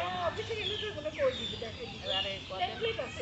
Oh, bisa ini tuh bukan koi, bisa ini. Ada yang kuat.